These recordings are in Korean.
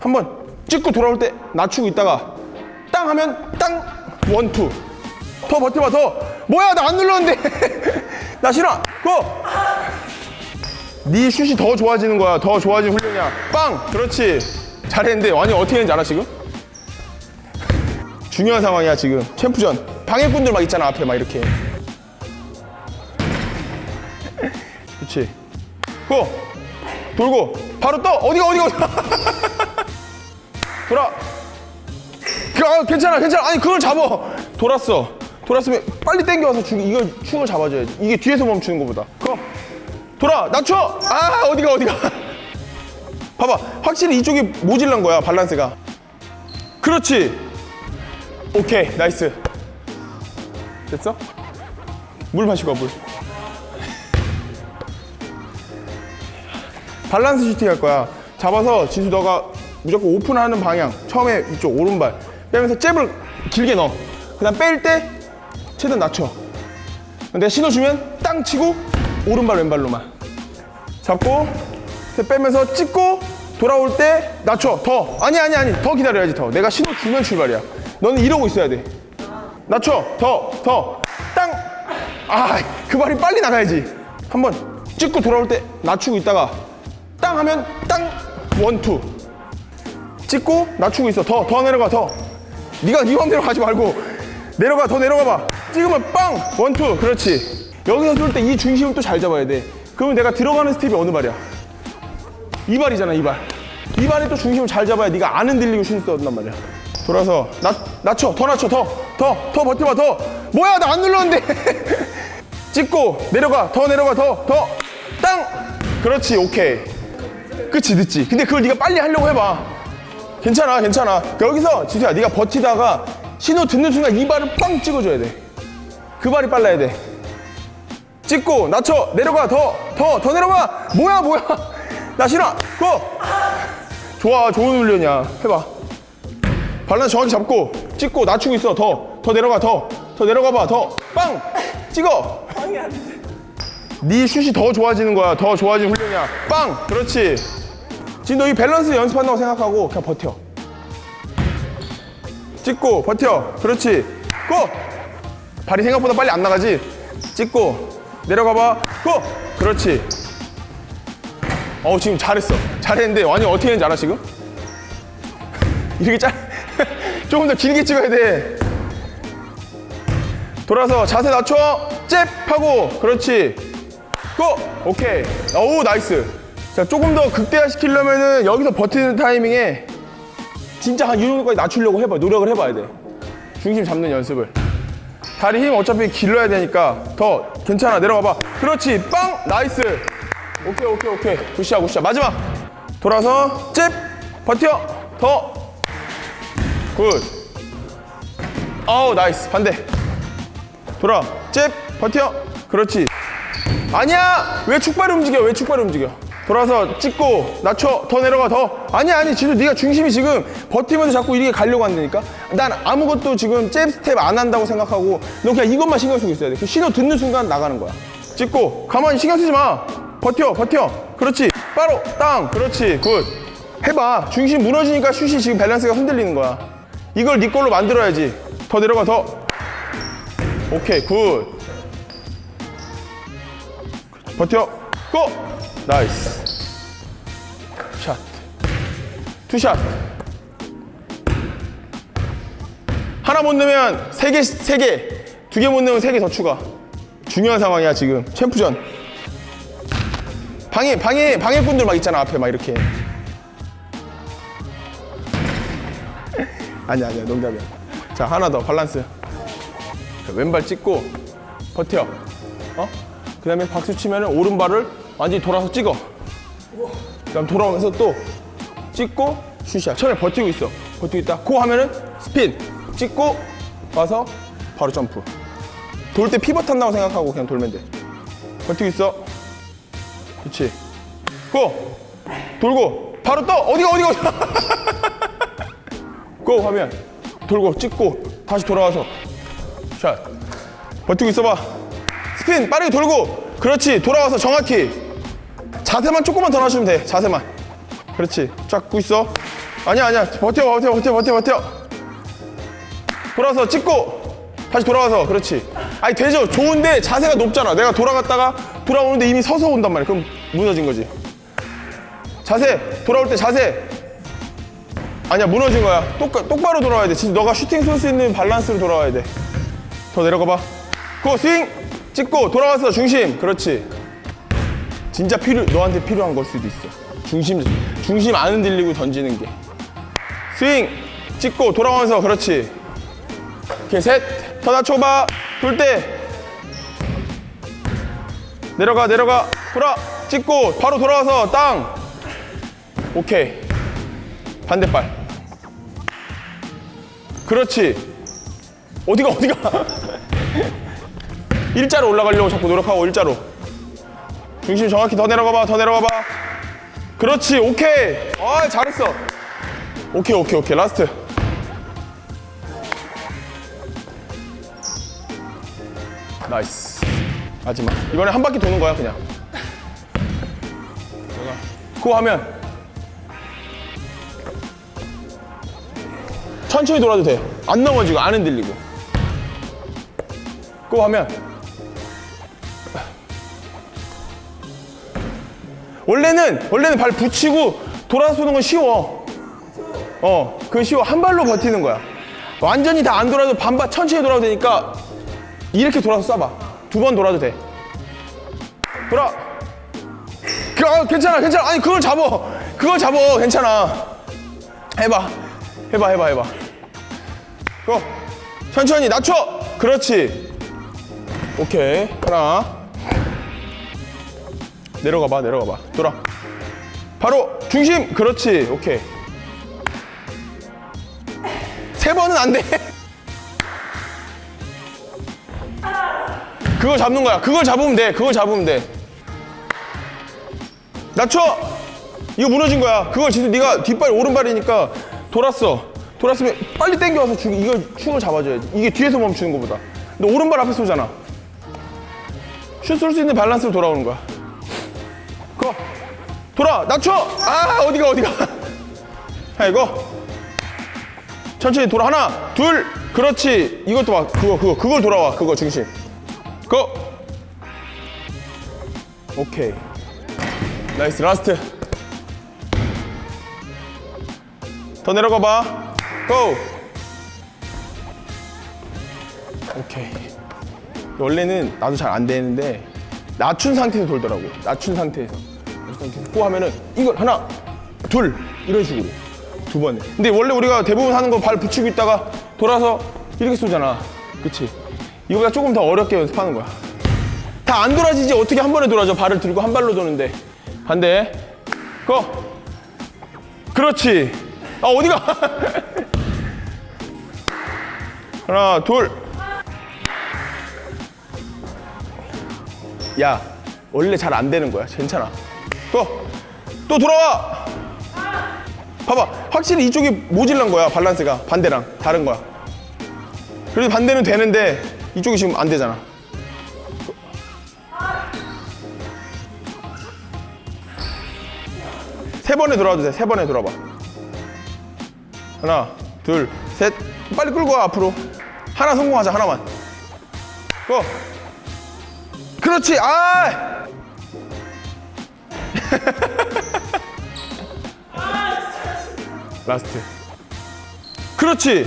한번 찍고 돌아올 때 낮추고 있다가 땅 하면 땅 원투. 더 버텨봐 더. 뭐야 나 안 눌렀는데. 나 싫어. 고! 네 슛이 더 좋아지는 거야. 더 좋아진 훈련이야. 빵! 그렇지. 잘했는데 아니 어떻게 했는지 알아 지금? 중요한 상황이야 지금. 챔프전. 방해꾼들 막 있잖아 앞에 막 이렇게. 그렇지 Go! 돌고. 바로 떠! 어디가 어디가 어디가 돌아. 그, 아, 괜찮아 괜찮아. 아니 그걸 잡아. 돌았어. 돌았으면 빨리 당겨와서 죽 이거 축을 잡아줘야지. 이게 뒤에서 멈추는 것보다. Go 돌아 낮춰. 아 어디가 어디가? 봐봐 확실히 이쪽이 모질란 거야 밸런스가. 그렇지. 오케이 nice. 됐어? 물 마시고 와, 물. 밸런스 슈팅 할 거야. 잡아서 진수 너가 무조건 오픈하는 방향. 처음에 이쪽 오른발. 빼면서 잽을 길게 넣어. 그 다음 뺄 때 최대한 낮춰. 내가 신호 주면 땅 치고 오른발 왼발로만. 잡고 빼면서 찍고 돌아올 때 낮춰. 더. 아니 아니 아니. 더 기다려야지 더. 내가 신호 주면 출발이야. 너는 이러고 있어야 돼. 낮춰. 더 더 땅 아 그 발이 빨리 나가야지. 한번 찍고 돌아올 때 낮추고 있다가 땅 하면 땅. one two 찍고 낮추고 있어. 더 더 내려가 더. 네가 네 맘대로 가지 말고. 내려가 더 내려가 봐. 찍으면 빵! One two. 그렇지. 여기서 쏠 때 이 중심을 또 잘 잡아야 돼. 그러면 내가 들어가는 스텝이 어느 발이야? 이 발이잖아 이발 이 발에 또 중심을 잘 잡아야 네가 안 흔들리고 슛을 쏜단 말이야. 돌아서 낮, 낮춰 더 낮춰 더. 더 더 버텨봐 더. 뭐야 나 안 눌렀는데. 찍고 내려가. 더 내려가 더 더. 땅! 그렇지 오케이. 끝이 늦지. 근데 그걸 네가 빨리 하려고 해봐 괜찮아 괜찮아. 여기서 지수야 네가 버티다가 신호 듣는 순간 이 발을 빵 찍어줘야 돼그 발이 빨라야 돼. 찍고 낮춰 내려가 더 더 더 내려가 뭐야 뭐야. 나 싫어. Go. 좋아 좋은 훈련이야. 해봐. 밸런스 정확히 잡고 찍고 낮추고 있어. 더더 내려가 더더 내려가 봐더 빵. 찍어. 네 슛이 더 좋아지는 거야. 더 좋아진 훈련이야. 빵. 그렇지 지금 너이 밸런스 연습한다고 생각하고 그냥 버텨. 찍고 버텨. 그렇지. Go! 발이 생각보다 빨리 안 나가지? 찍고 내려가 봐 go! 그렇지. 어 지금 잘했어. 잘했는데 완전 어떻게 했는지 알아 지금? 이렇게 짧 조금 더 길게 찍어야 돼. 돌아서 자세 낮춰. 잽! 하고. 그렇지. Go! 오케이. 오 nice 자 조금 더 극대화 시키려면은 여기서 버티는 타이밍에 진짜 한 이 정도까지 낮추려고 해봐. 노력을 해봐야 돼. 중심 잡는 연습을. 다리 힘 어차피 길러야 되니까 더 괜찮아. 내려가 봐. 그렇지. 빵! Nice. 오케이 오케이 오케이. Good shot good shot. 마지막. 돌아서 잽! 버텨. 더 good. 어우 nice. 반대. 돌아. 잽! 버텨. 그렇지 아니야! 왜 축발이 움직여? 왜 축발이 움직여? 돌아서 찍고 낮춰 더 내려가 더. 아니야 아니 지수 네가 중심이 지금 버티면서 자꾸 이렇게 가려고 한다니까? 난 아무것도 지금 잽 스텝 안 한다고 생각하고 너 그냥 이것만 신경 쓰고 있어야 돼그 신호 듣는 순간 나가는 거야. 찍고. 가만히 신경 쓰지 마. 버텨 버텨. 그렇지. 바로 땅. 그렇지. Good. 해봐. 중심 무너지니까 슛이 지금 밸런스가 흔들리는 거야. 이걸 네 걸로 만들어야지. 더 내려가 더. 오케이 good 버텨. Go! Nice. Shot. Two shot. 하나 못 넣으면 세 개 세 개. 두 개 못 넣으면 세 개 더 추가. 중요한 상황이야 지금. 챔프전. 방해 방해 방해꾼들 막 있잖아 앞에 막 이렇게. 아니야 아니야 농담이야. 자 하나 더 밸런스. 자, 왼발 찍고 버텨. 어? 그 다음에 박수 치면 오른발을 완전히 돌아서 찍어. 그 다음 돌아오면서 또 찍고 슛이야. 처음에 버티고 있어. 버티고 있다. 고 하면은 스핀. 찍고 와서 바로 점프. 돌 때 피벗 한다고 생각하고 그냥 돌면 돼. 버티고 있어. 그렇지 고! 돌고. 바로 떠! 어디가 어디가 어디가? 고 하면 돌고 찍고 다시 돌아와서 샷. 버티고 있어봐 스핀 빠르게 돌고 그렇지 돌아와서 정확히. 자세만 조금만 더 낮추면 돼 자세만. 그렇지 잡고 있어. 아니야 아니야 버텨 버텨 버텨 버텨 버텨. 돌아서 찍고 다시 돌아와서 그렇지. 아니 되죠? 좋은데 자세가 높잖아. 내가 돌아갔다가 돌아오는데 이미 서서 온단 말이야. 그럼 무너진 거지. 자세 돌아올 때 자세. 아니야 무너진 거야. 똑, 똑바로 돌아와야 돼. 진짜 너가 슈팅 쏠 수 있는 밸런스로 돌아와야 돼 더 내려가 봐 go 스윙 찍고 돌아와서 중심. 그렇지. 진짜 필요 너한테 필요한 걸 수도 있어. 중심 중심 안 흔들리고 던지는 게. 스윙. 찍고 돌아오면서 그렇지. 오케이 셋더 낮춰봐. 돌 때. 내려가 내려가. 돌아. 찍고 바로 돌아와서 땅. 오케이. 반대발. 그렇지. 어디가 어디가 일자로 올라가려고 자꾸 노력하고 일자로. 중심 정확히 더 내려가 봐 더 내려가 봐. 그렇지 오케이. 아 잘했어. 오케이 오케이 오케이. Last. Nice. 마지막 이번에 한 바퀴 도는 거야 그냥. 그거 하면. 천천히 돌아도 돼 안 넘어지고 안 흔들리고. 그거 하면 원래는 원래는 발 붙이고 돌아서 쏘는 건 쉬워 어, 그 쉬워. 한 발로 버티는 거야. 완전히 다 안 돌아도 반발 천천히 돌아도 되니까 이렇게 돌아서 쏴봐. 두 번 돌아도 돼. 돌아. 그, 아, 괜찮아, 괜찮아. 아니, 그걸 잡어. 그걸 잡어. 괜찮아. 해봐. 해봐, 해봐, 해봐. 고. 천천히 낮춰. 그렇지. 오케이. 하나. 내려가 봐, 내려가 봐. 돌아. 바로 중심. 그렇지. 오케이. 세 번은 안 돼. 그걸 잡는 거야. 그걸 잡으면 돼. 그걸 잡으면 돼. 낮춰. 이거 무너진 거야. 그걸 진짜 네가 뒷발 오른발이니까 돌았어. 돌았으면 빨리 당겨와서 주, 이거 축을 잡아줘야지. 이게 뒤에서 멈추는 거보다. 너 오른발 앞에 쏘잖아. 슛 쏠 수 있는 밸런스로 돌아오는 거야. 거. 돌아. 낮춰. 아 어디가 어디가. 자 이거. 천천히 돌아 하나 둘. 그렇지. 이것도 봐. 그거 그거. 그걸 돌아와 그거 중심. Go! 오케이. Nice last. 더 내려가 봐 go! 오케이. 원래는 나도 잘 안 되는데 낮춘 상태에서 돌더라고. 낮춘 상태에서 go 하면은 이걸 하나 둘 이런 식으로 두 번에. 근데 원래 우리가 대부분 하는 거 발 붙이고 있다가 돌아서 이렇게 쏘잖아. 그치? 이거보다 조금 더 어렵게 연습하는 거야. 다 안 돌아지지 어떻게 한 번에 돌아져. 발을 들고 한 발로 도는데. 반대. 고! 그렇지. 아, 어디가? 하나, 둘. 야, 원래 잘 안 되는 거야. 괜찮아. 고! 또 돌아와! 봐봐 확실히 이쪽이 모질란 거야 밸런스가. 반대랑 다른 거야. 그래도 반대는 되는데 이쪽이 지금 안 되잖아. 세 번에 돌아도 돼 세 번에 돌아봐. 하나 둘 셋. 빨리 끌고 와 앞으로. 하나 성공하자 하나만. 고 그렇지 아 라스트. 그렇지.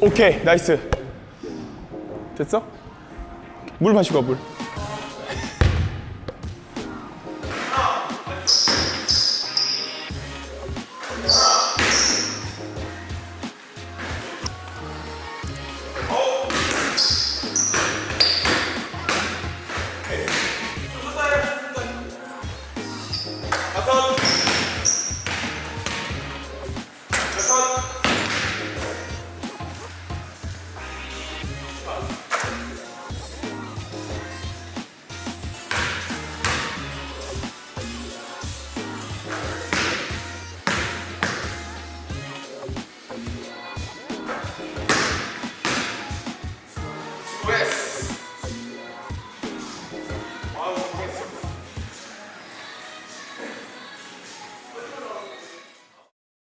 오케이 나이스. 됐어? 물 마시고 와, 물